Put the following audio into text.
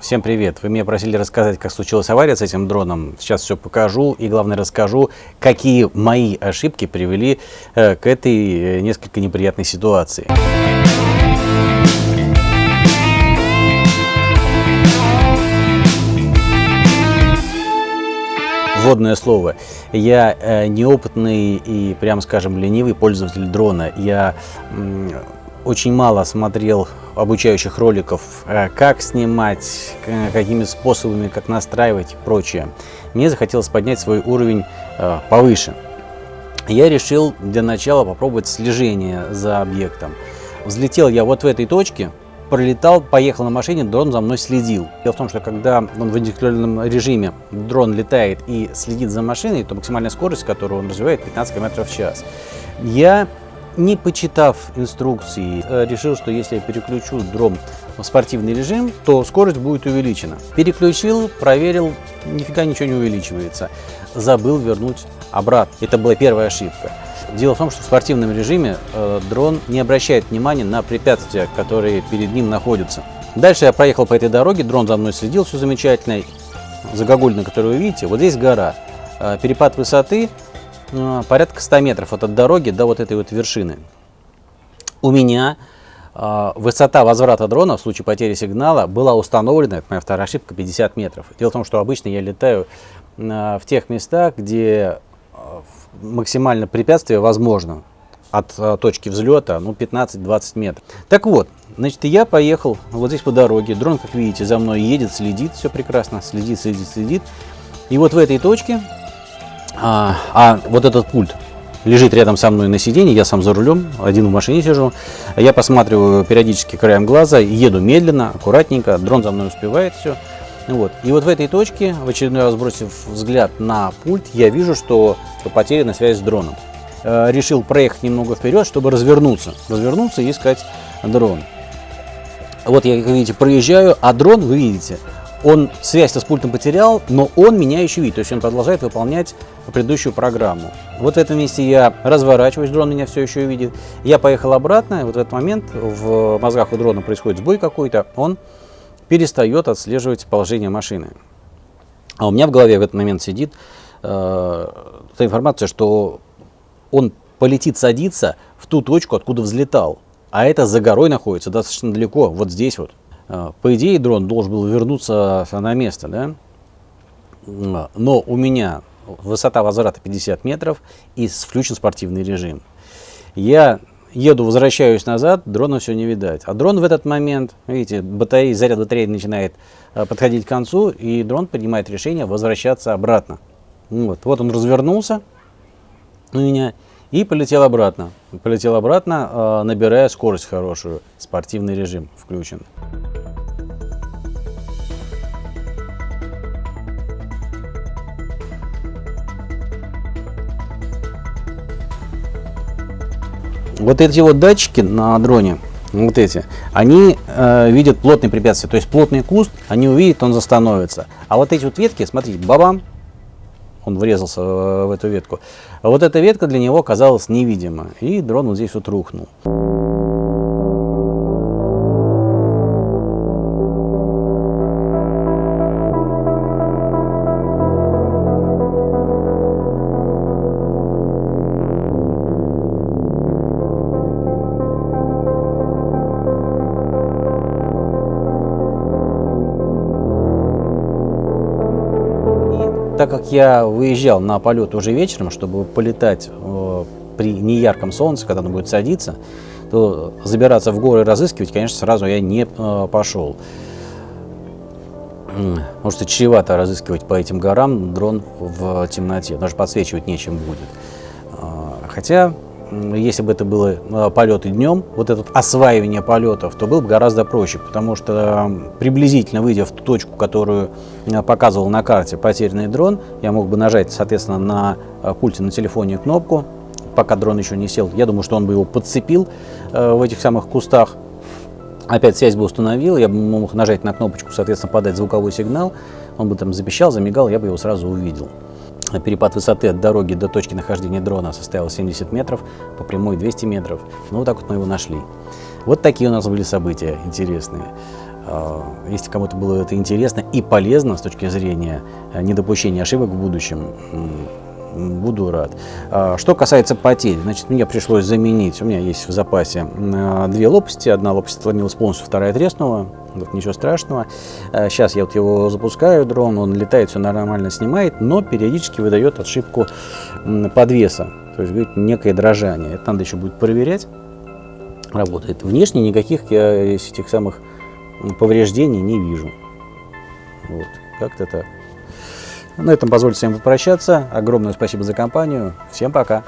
Всем привет! Вы меня просили рассказать, как случилась авария с этим дроном. Сейчас все покажу и, главное, расскажу, какие мои ошибки привели э, к этой э, несколько неприятной ситуации. Вводное слово. Я э, неопытный и, прямо скажем, ленивый пользователь дрона. Я очень мало смотрел обучающих роликов, э, как снимать, какими способами, как настраивать и прочее. Мне захотелось поднять свой уровень э, повыше. Я решил для начала попробовать слежение за объектом. Взлетел я вот в этой точке, пролетал, поехал на машине, дрон за мной следил. Дело в том, что когда он в индивидуальном режиме дрон летает и следит за машиной, то максимальная скорость, которую он развивает, 15 км в час. Я не почитав инструкции, э, решил, что если я переключу дрон в спортивный режим, то скорость будет увеличена. Переключил, проверил, нифига ничего не увеличивается. Забыл вернуть обратно. Это была первая ошибка. Дело в том, что в спортивном режиме э, дрон не обращает внимания на препятствия, которые перед ним находятся. Дальше я проехал по этой дороге, дрон за мной следил, все замечательно. Загогуль, который вы видите, вот здесь гора. Э, перепад высоты порядка 100 метров от дороги до вот этой вот вершины. У меня э, высота возврата дрона в случае потери сигнала была установлена, это моя вторая ошибка, 50 метров. Дело в том, что обычно я летаю э, в тех местах, где максимально препятствие возможно от точки взлета ну, 15-20 метров. Так вот, значит, я поехал вот здесь по дороге. Дрон, как видите, за мной едет, следит, все прекрасно, следит, следит, следит. И вот в этой точке а, а вот этот пульт лежит рядом со мной на сиденье, я сам за рулем, один в машине сижу. Я посматриваю периодически краем глаза, еду медленно, аккуратненько, дрон за мной успевает все. Вот. И вот в этой точке, в очередной раз бросив взгляд на пульт, я вижу, что потеряна связь с дроном. Э, решил проехать немного вперед, чтобы развернуться. Развернуться и искать дрон. Вот я, как видите, проезжаю, а дрон, вы видите, он связь с пультом потерял, но он меня еще видит, то есть он продолжает выполнять предыдущую программу. Вот в этом месте я разворачиваюсь, дрон меня все еще видит. Я поехал обратно, вот в этот момент в мозгах у дрона происходит сбой какой-то, он перестает отслеживать положение машины. А у меня в голове в этот момент сидит э, та информация, что он полетит садиться в ту точку, откуда взлетал. А это за горой находится достаточно далеко, вот здесь вот. А, по идее, дрон должен был вернуться на место, да? но у меня высота возврата 50 метров и включен спортивный режим. Я еду, возвращаюсь назад, дрона все не видать. А дрон в этот момент, видите, батарея, заряд батареи начинает а, подходить к концу, и дрон принимает решение возвращаться обратно. Вот, вот он развернулся у меня и полетел обратно. Полетел обратно, а, набирая скорость хорошую. Спортивный режим включен. Вот эти вот датчики на дроне, вот эти, они э, видят плотные препятствия. То есть плотный куст, они увидят, он застановится. А вот эти вот ветки, смотрите, бабам, он врезался в эту ветку. Вот эта ветка для него казалась невидима. И дрон вот здесь вот рухнул. Так как я выезжал на полет уже вечером, чтобы полетать э, при неярком солнце, когда оно будет садиться, то забираться в горы и разыскивать, конечно, сразу я не э, пошел. Может, чревато разыскивать по этим горам дрон в темноте, даже подсвечивать нечем будет. Э, хотя если бы это было э, полеты днем, вот это осваивание полетов, то было бы гораздо проще, потому что приблизительно выйдя в ту точку, которую э, показывал на карте потерянный дрон, я мог бы нажать, соответственно, на э, пульте на телефоне кнопку, пока дрон еще не сел. Я думаю, что он бы его подцепил в этих самых кустах. Опять связь бы установил, я бы мог нажать на кнопочку, соответственно, подать звуковой сигнал, он бы там запищал, замигал, я бы его сразу увидел. Перепад высоты от дороги до точки нахождения дрона составил 70 метров, по прямой 200 метров. Ну, вот так вот мы его нашли. Вот такие у нас были события интересные. А, если кому-то было это интересно и полезно с точки зрения э, недопущения ошибок в будущем, буду рад. А, что касается потерь, значит, мне пришлось заменить, у меня есть в запасе две лопасти, одна лопасть отломилась полностью, вторая треснула, вот ничего страшного. Сейчас я вот его запускаю, дрон, он летает, все нормально снимает, но периодически выдает ошибку подвеса, то есть говорит, некое дрожание. Это надо еще будет проверять. Работает. Внешне никаких я этих самых повреждений не вижу. Вот, как-то так. На этом позвольте всем попрощаться. Огромное спасибо за компанию. Всем пока.